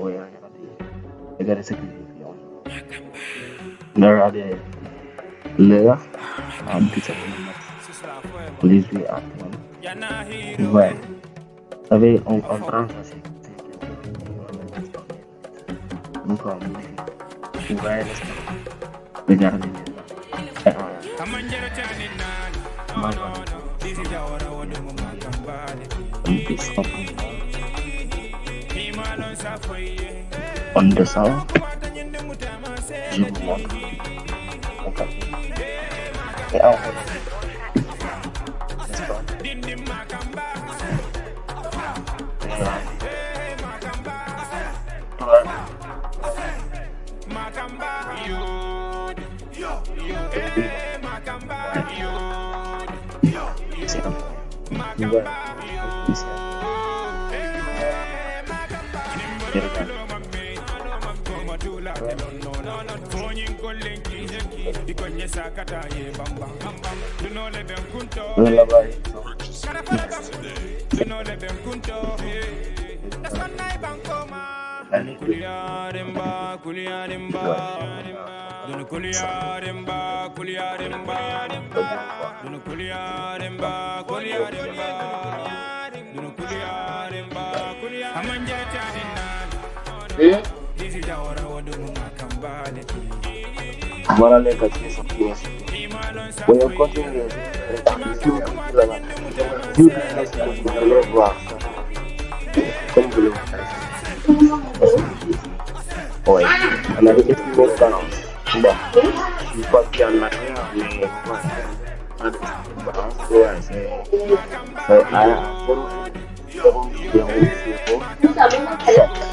Oya ya rabbi. Negara saka ya fi yawa. Na rada ya fi. Lera. An fita kuma mata. Please be at one. Where? Sabe on contransa se. Oh, no problem. Where is it? Negara ne. Kamanjara tani nani. Mano. This is our own. Mama kambale. Peace on the south, you Yeah. Kuliarimba, kuliarimba, dun kuliarimba, kuliarimba, dun kuliarimba, kuliarimba. Mara leka chiesa kiesa Kwa hiyo kote ngezi Kiyo kukila na Kiyo kukila na Kiyo kukila na Kiyo kukila na Kiyo kukila na Oye Kana kiyo kukila na Kiyo kukila na Kiyo kukila na Kiyo kukila na Kiyo kukila na Ayo, aku mau ngomong sama kamu.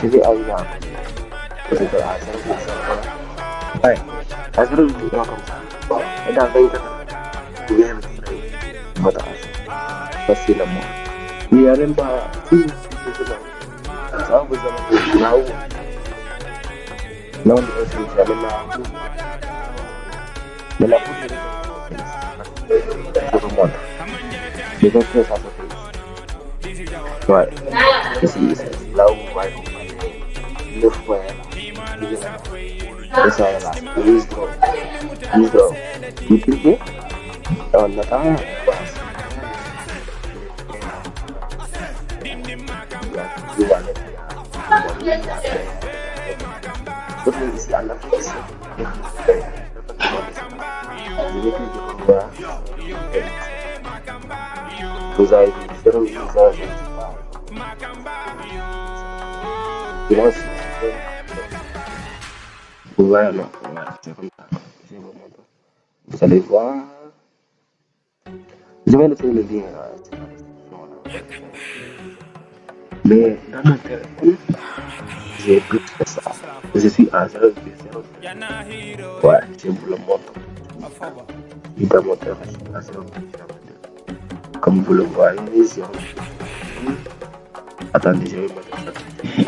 实际奥运会不是说啊，咱们说的，哎，还是陆要更惨，一旦飞的，不愿意飞，不打死，不死了吗？你让人把金子就是了，咱不是了，是劳务，劳务是咱们劳务，咱们不是这个，不是么的，你在做啥子？对，这是意思，劳务管理。look for That's all I'm asking. Please go. Please go. You can do Oh, no, I am. You are not What is this? I'm not this. Because I don't use that. You want to Voilà, non, vous allez voir. Je vais le lien euh, Mais j'ai plus ça. Je suis à 0 Ouais, je vous le montre. Il à mon à Comme vous le voyez, Attendez, je vais ça.